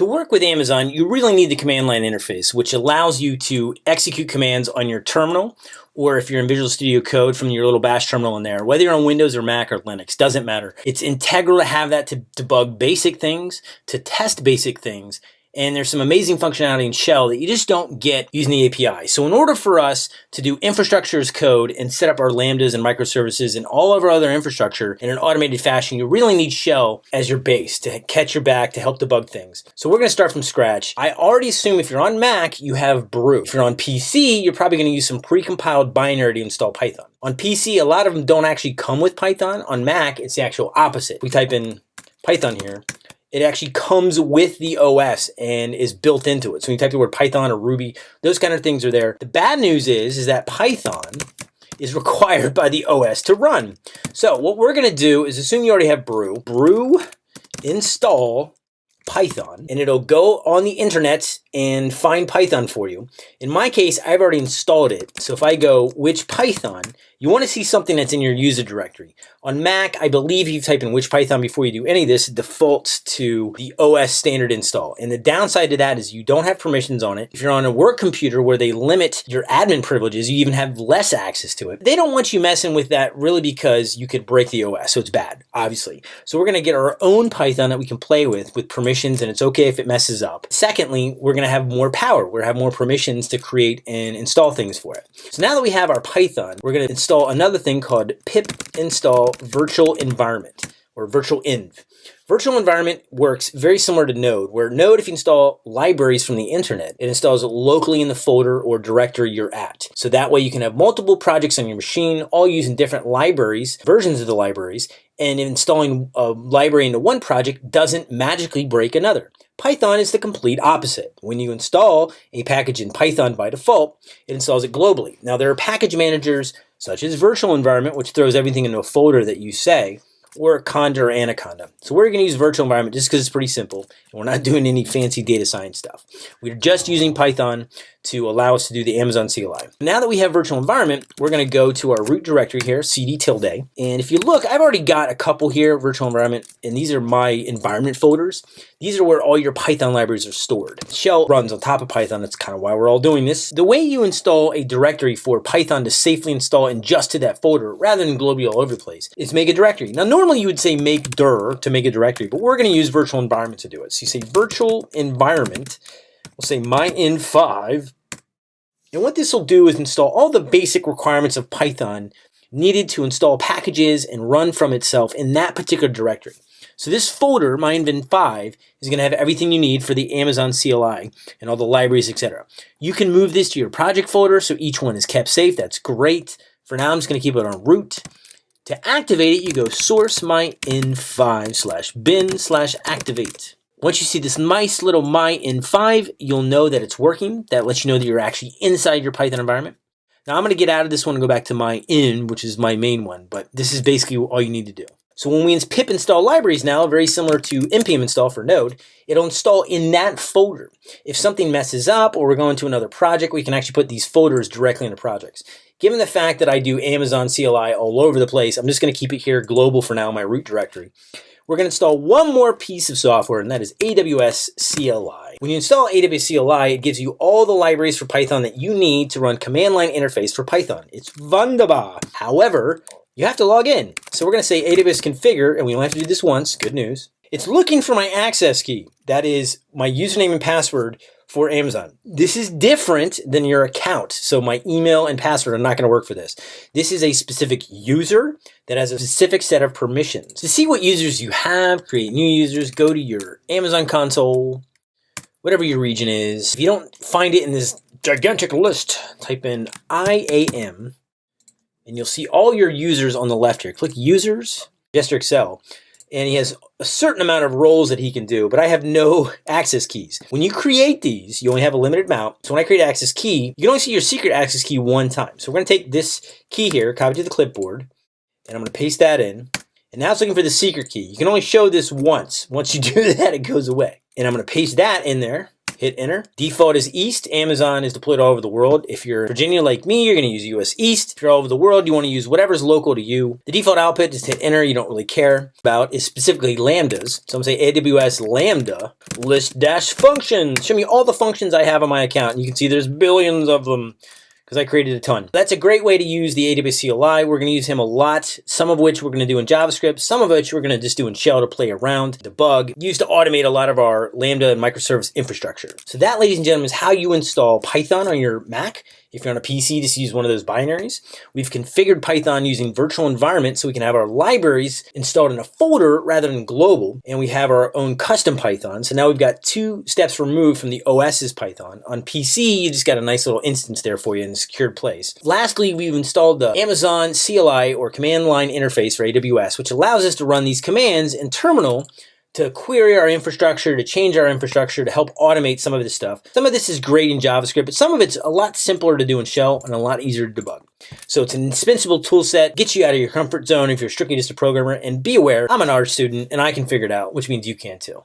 To work with Amazon, you really need the command line interface, which allows you to execute commands on your terminal, or if you're in Visual Studio Code from your little bash terminal in there, whether you're on Windows or Mac or Linux, doesn't matter. It's integral to have that to debug basic things, to test basic things, and there's some amazing functionality in Shell that you just don't get using the API. So in order for us to do infrastructure as code and set up our Lambdas and microservices and all of our other infrastructure in an automated fashion, you really need Shell as your base to catch your back, to help debug things. So we're gonna start from scratch. I already assume if you're on Mac, you have Brew. If you're on PC, you're probably gonna use some precompiled binary to install Python. On PC, a lot of them don't actually come with Python. On Mac, it's the actual opposite. We type in Python here, it actually comes with the OS and is built into it. So when you type the word Python or Ruby, those kind of things are there. The bad news is, is that Python is required by the OS to run. So what we're gonna do is assume you already have Brew. Brew install Python and it'll go on the internet and find Python for you. In my case, I've already installed it. So if I go which Python, you want to see something that's in your user directory. On Mac, I believe you type in which Python before you do any of this, it defaults to the OS standard install. And the downside to that is you don't have permissions on it. If you're on a work computer where they limit your admin privileges, you even have less access to it. They don't want you messing with that really because you could break the OS. So it's bad, obviously. So we're going to get our own Python that we can play with with permissions and it's okay if it messes up. Secondly, we're going to have more power. We're going to have more permissions to create and install things for it. So now that we have our Python, we're going to install another thing called pip install virtual environment or virtual env. Virtual environment works very similar to Node, where Node, if you install libraries from the internet, it installs locally in the folder or directory you're at. So that way you can have multiple projects on your machine, all using different libraries, versions of the libraries, and installing a library into one project doesn't magically break another. Python is the complete opposite. When you install a package in Python by default, it installs it globally. Now there are package managers such as virtual environment, which throws everything into a folder that you say, or or Anaconda. So we're going to use virtual environment just because it's pretty simple. And we're not doing any fancy data science stuff. We're just using Python to allow us to do the Amazon CLI. Now that we have virtual environment, we're going to go to our root directory here, cd tilde. And if you look, I've already got a couple here, virtual environment, and these are my environment folders. These are where all your Python libraries are stored. Shell runs on top of Python. That's kind of why we're all doing this. The way you install a directory for Python to safely install and just to that folder, rather than globally all over the place, is make a directory. Now, normally you would say make dir to make a directory, but we're going to use virtual environment to do it. So you say virtual environment, we'll say my-env5, and what this will do is install all the basic requirements of Python needed to install packages and run from itself in that particular directory. So this folder, MyEnv5, is going to have everything you need for the Amazon CLI and all the libraries, etc. You can move this to your project folder so each one is kept safe. That's great. For now, I'm just going to keep it on root. To activate it, you go source my-env5 slash bin slash activate. Once you see this nice little my in 5, you'll know that it's working. That lets you know that you're actually inside your Python environment. Now I'm going to get out of this one and go back to my in, which is my main one, but this is basically all you need to do. So when we pip install libraries now, very similar to npm install for Node, it'll install in that folder. If something messes up or we're going to another project, we can actually put these folders directly into projects. Given the fact that I do Amazon CLI all over the place, I'm just going to keep it here global for now, my root directory. We're going to install one more piece of software, and that is AWS CLI. When you install AWS CLI, it gives you all the libraries for Python that you need to run command line interface for Python. It's wunderbar. However, you have to log in. So we're going to say AWS configure, and we only have to do this once. Good news. It's looking for my access key. That is my username and password for Amazon. This is different than your account. So my email and password are not going to work for this. This is a specific user that has a specific set of permissions. To see what users you have, create new users, go to your Amazon console, whatever your region is. If you don't find it in this gigantic list, type in IAM and you'll see all your users on the left here. Click Users, Gesture Excel, and he has a certain amount of roles that he can do, but I have no access keys. When you create these, you only have a limited amount. So when I create access key, you can only see your secret access key one time. So we're going to take this key here, copy to the clipboard, and I'm to paste that in. And now it's looking for the secret key. You can only show this once. Once you do that, it goes away. And I'm going to paste that in there, hit enter. Default is East. Amazon is deployed all over the world. If you're Virginia like me, you're going to use US East. If you're all over the world, you want to use whatever's local to you. The default output, just hit enter. You don't really care about is specifically lambdas. So I'm going to say AWS Lambda list dash functions. Show me all the functions I have on my account. And you can see there's billions of them because I created a ton. That's a great way to use the AWS CLI. We're going to use him a lot, some of which we're going to do in JavaScript, some of which we're going to just do in Shell to play around, debug, used to automate a lot of our Lambda and microservice infrastructure. So that, ladies and gentlemen, is how you install Python on your Mac. If you're on a PC, just use one of those binaries. We've configured Python using virtual environment so we can have our libraries installed in a folder rather than global. And we have our own custom Python. So now we've got two steps removed from the OS's Python. On PC, you just got a nice little instance there for you in a secured place. Lastly, we've installed the Amazon CLI or command line interface for AWS, which allows us to run these commands in terminal to query our infrastructure, to change our infrastructure, to help automate some of this stuff. Some of this is great in JavaScript, but some of it's a lot simpler to do in Shell and a lot easier to debug. So it's an indispensable tool set, gets you out of your comfort zone if you're strictly just a programmer, and be aware, I'm an art student and I can figure it out, which means you can too.